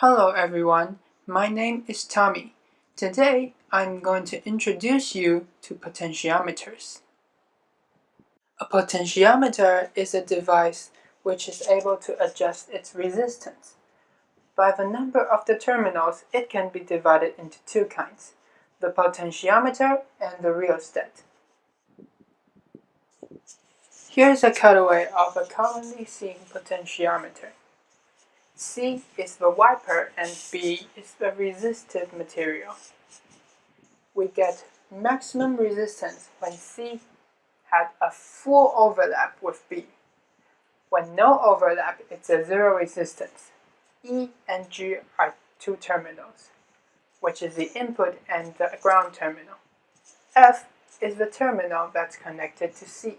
Hello everyone, my name is Tommy. Today I'm going to introduce you to potentiometers. A potentiometer is a device which is able to adjust its resistance. By the number of the terminals, it can be divided into two kinds, the potentiometer and the rheostat. Here's a cutaway of a commonly seen potentiometer. C is the wiper and B is the resistive material. We get maximum resistance when C had a full overlap with B. When no overlap, it's a zero resistance. E and G are two terminals, which is the input and the ground terminal. F is the terminal that's connected to C,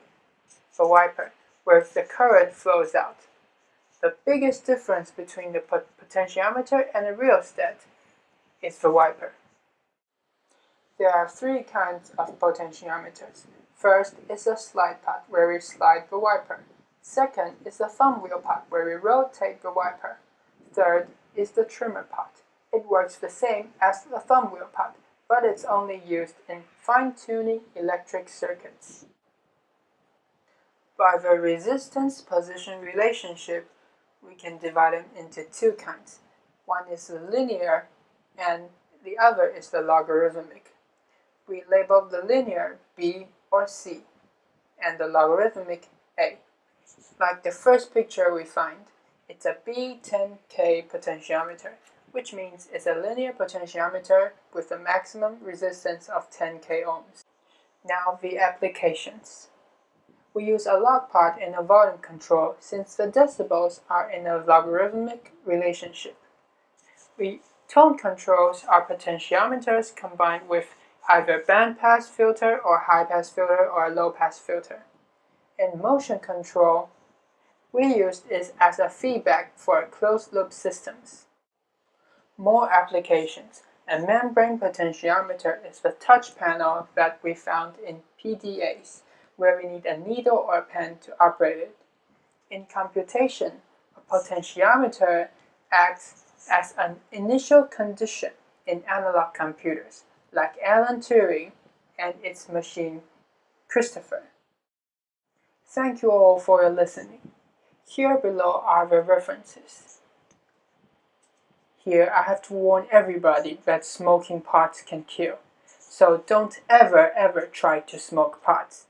the wiper, where the current flows out. The biggest difference between the potentiometer and a rheostat is the wiper. There are three kinds of potentiometers. First is a slide pot where we slide the wiper. Second is the thumb wheel pot where we rotate the wiper. Third is the trimmer pot. It works the same as the thumb wheel pot, but it's only used in fine-tuning electric circuits. By the resistance-position relationship, we can divide them into two kinds. One is the linear and the other is the logarithmic. We label the linear B or C and the logarithmic A. Like the first picture we find, it's a B10K potentiometer, which means it's a linear potentiometer with a maximum resistance of 10K ohms. Now the applications. We use a log pot in a volume control since the decibels are in a logarithmic relationship. We tone controls are potentiometers combined with either bandpass filter or high-pass filter or low-pass filter. In motion control, we use it as a feedback for closed-loop systems. More applications. A membrane potentiometer is the touch panel that we found in PDAs where we need a needle or a pen to operate it. In computation, a potentiometer acts as an initial condition in analog computers, like Alan Turing and its machine, Christopher. Thank you all for your listening. Here below are the references. Here I have to warn everybody that smoking pots can kill. So don't ever ever try to smoke pots.